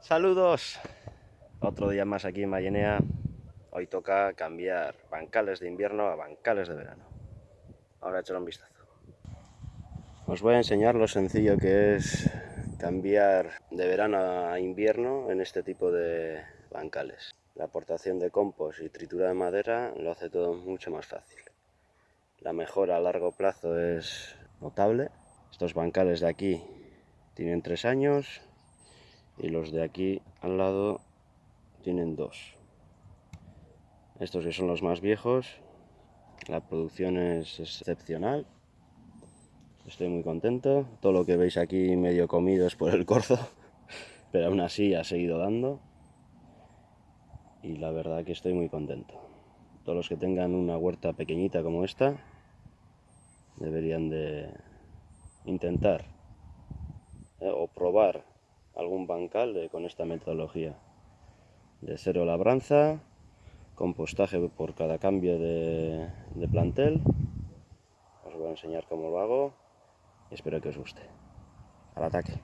Saludos. Otro día más aquí en Mayenea. Hoy toca cambiar bancales de invierno a bancales de verano. Ahora echar un vistazo. Os voy a enseñar lo sencillo que es cambiar de verano a invierno en este tipo de bancales. La aportación de compost y tritura de madera lo hace todo mucho más fácil. La mejora a largo plazo es notable. Estos bancales de aquí tienen tres años y los de aquí al lado tienen dos. Estos que son los más viejos, la producción es excepcional. Estoy muy contento. Todo lo que veis aquí medio comido es por el corzo, pero aún así ha seguido dando. Y la verdad que estoy muy contento. Todos los que tengan una huerta pequeñita como esta deberían de intentar eh, o probar algún bancal con esta metodología de cero labranza, compostaje por cada cambio de, de plantel. Os voy a enseñar cómo lo hago y espero que os guste. Al ataque.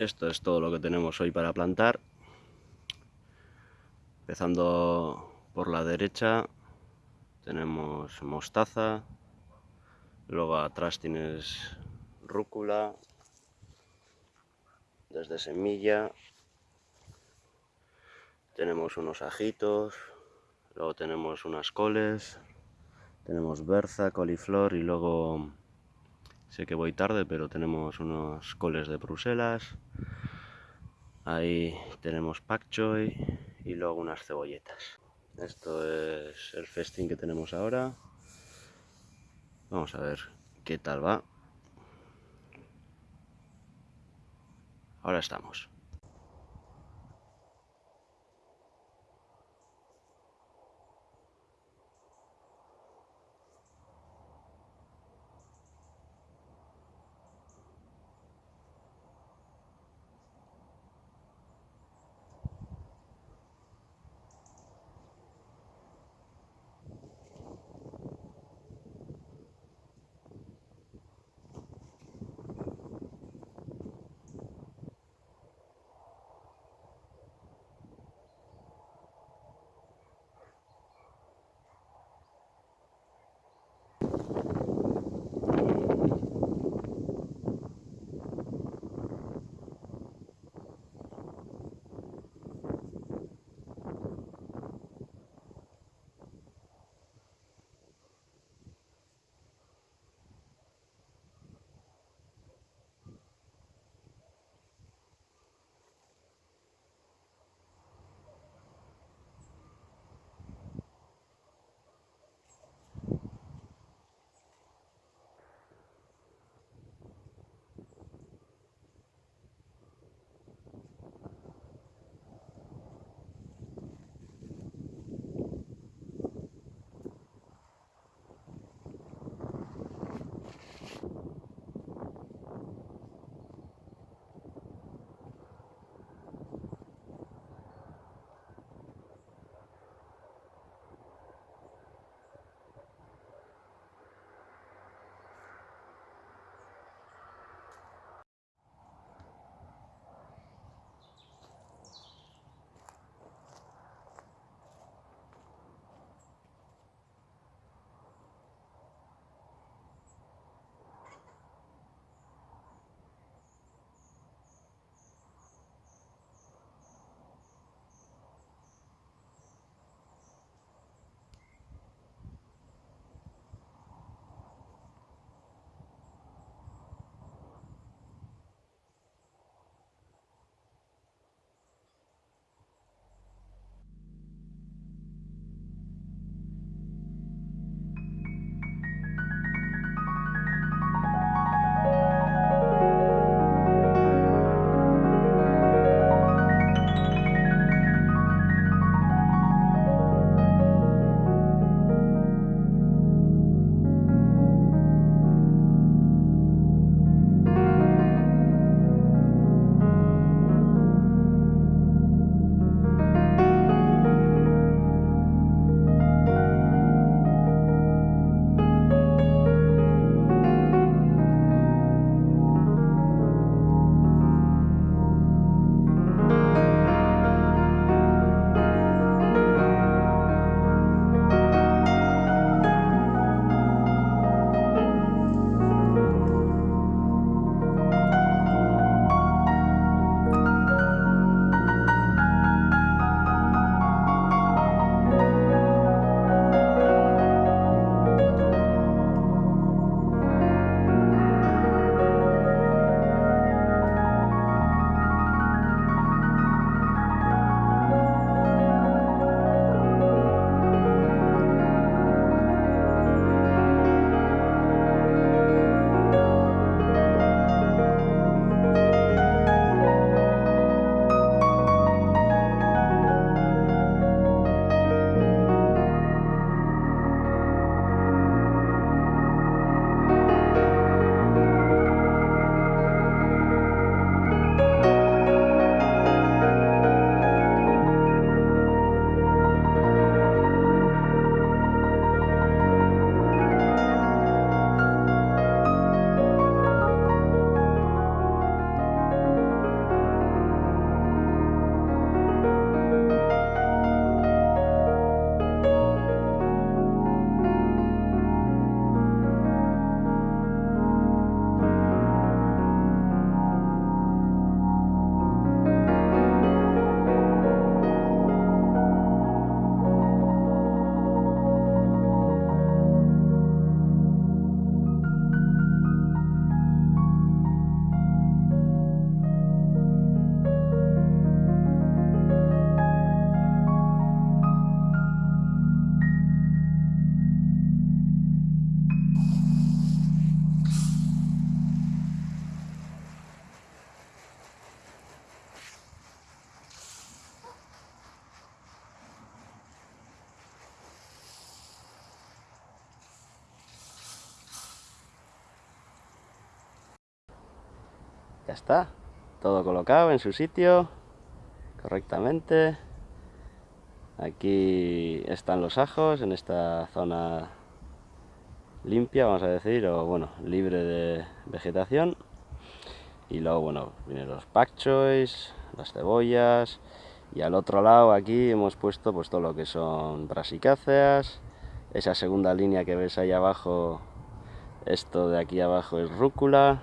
Esto es todo lo que tenemos hoy para plantar. Empezando por la derecha tenemos mostaza, luego atrás tienes rúcula, desde semilla, tenemos unos ajitos, luego tenemos unas coles, Tenemos berza, coliflor y luego sé que voy tarde, pero tenemos unos coles de Bruselas. Ahí tenemos pak choy y luego unas cebolletas. Esto es el festín que tenemos ahora. Vamos a ver qué tal va. Ahora estamos. Ya está, todo colocado en su sitio, correctamente. Aquí están los ajos, en esta zona limpia, vamos a decir, o bueno, libre de vegetación. Y luego, bueno, vienen los pak las cebollas, y al otro lado aquí hemos puesto pues todo lo que son brasicáceas, esa segunda línea que ves ahí abajo, esto de aquí abajo es rúcula,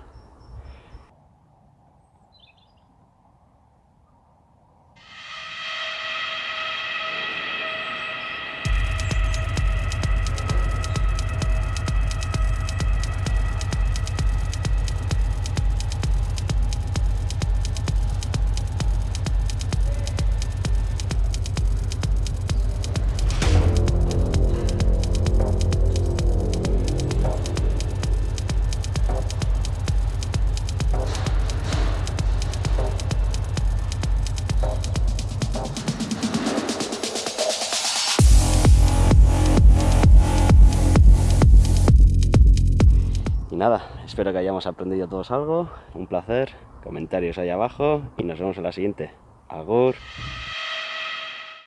espero que hayamos aprendido todos algo. Un placer. Comentarios ahí abajo y nos vemos en la siguiente. Agur.